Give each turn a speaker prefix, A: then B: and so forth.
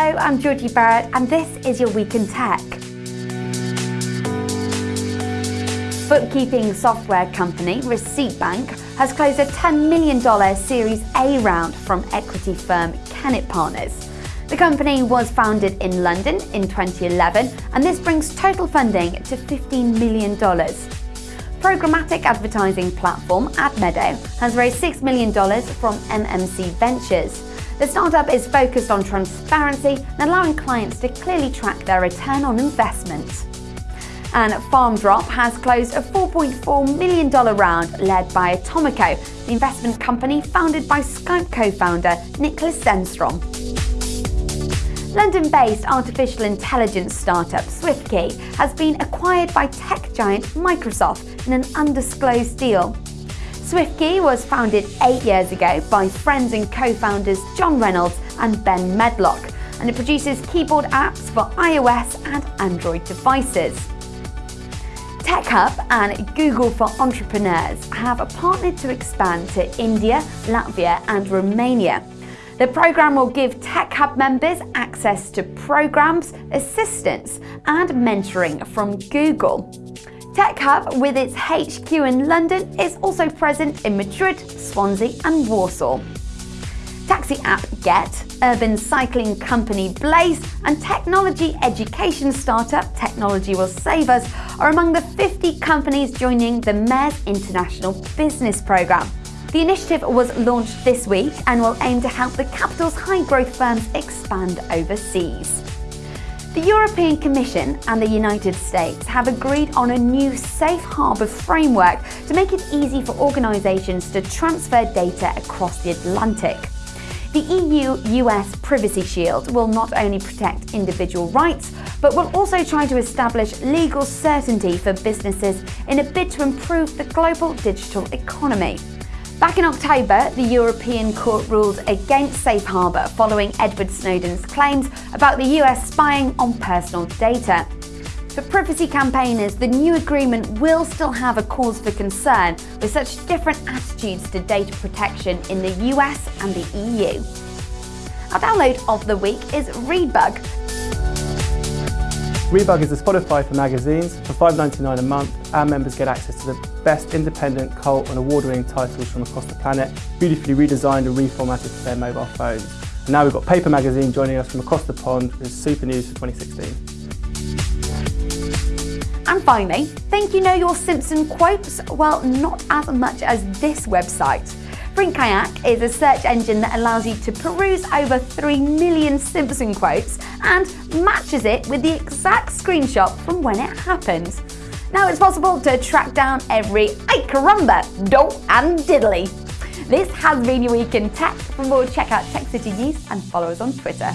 A: Hello, I'm Georgie Barrett, and this is your Week in Tech. Bookkeeping software company Receipt Bank has closed a $10 million Series A round from equity firm Kennet Partners. The company was founded in London in 2011, and this brings total funding to $15 million. Programmatic advertising platform Admedo has raised $6 million from MMC Ventures. The startup is focused on transparency and allowing clients to clearly track their return on investment. And FarmDrop has closed a $4.4 million round led by Atomico, the investment company founded by Skype co-founder Niklas Zennström. London-based artificial intelligence startup SwiftKey has been acquired by tech giant Microsoft in an undisclosed deal. SwiftKey was founded eight years ago by friends and co-founders John Reynolds and Ben Medlock, and it produces keyboard apps for iOS and Android devices. TechHub and Google for Entrepreneurs have partnered to expand to India, Latvia and Romania. The program will give TechHub members access to programs, assistance and mentoring from Google. TechHub, with its HQ in London, is also present in Madrid, Swansea and Warsaw. Taxi app Gett, urban cycling company Blaze and technology education startup Technology Will Save Us are among the 50 companies joining the Mayor's International Business Programme. The initiative was launched this week and will aim to help the capital's high-growth firms expand overseas. The European Commission and the United States have agreed on a new safe harbour framework to make it easy for organisations to transfer data across the Atlantic. The EU-US Privacy Shield will not only protect individual rights, but will also try to establish legal certainty for businesses in a bid to improve the global digital economy. Back in October, the European Court ruled against Safe Harbour following Edward Snowden's claims about the US spying on personal data. For privacy campaigners, the new agreement will still have a cause for concern with such different attitudes to data protection in the US and the EU. Our download of the week is Readbug,
B: Readbug is a Spotify for magazines. For $5.99 a month, our members get access to the best independent, cult and award-winning titles from across the planet, beautifully redesigned and reformatted for their mobile phones. And now we've got Paper Magazine joining us from across the pond with super news for 2016.
A: And finally, think you know your Simpson quotes? Well, not as much as this website. Frinkiac is a search engine that allows you to peruse over 3 million Simpson quotes and matches it with the exact screenshot from when it happened. Now it's possible to track down every ay caramba, do and diddly. This has been your week in tech. For more, check out Tech City News and follow us on Twitter.